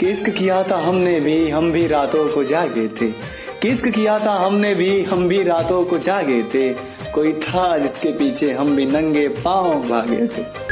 किस्क किया था हमने भी, हम भी रातों को जागे थे। किस्क किया था हमने भी, हम भी रातों को जागे थे। कोई था जिसके पीछे हम भी नंगे पाँव भागे थे।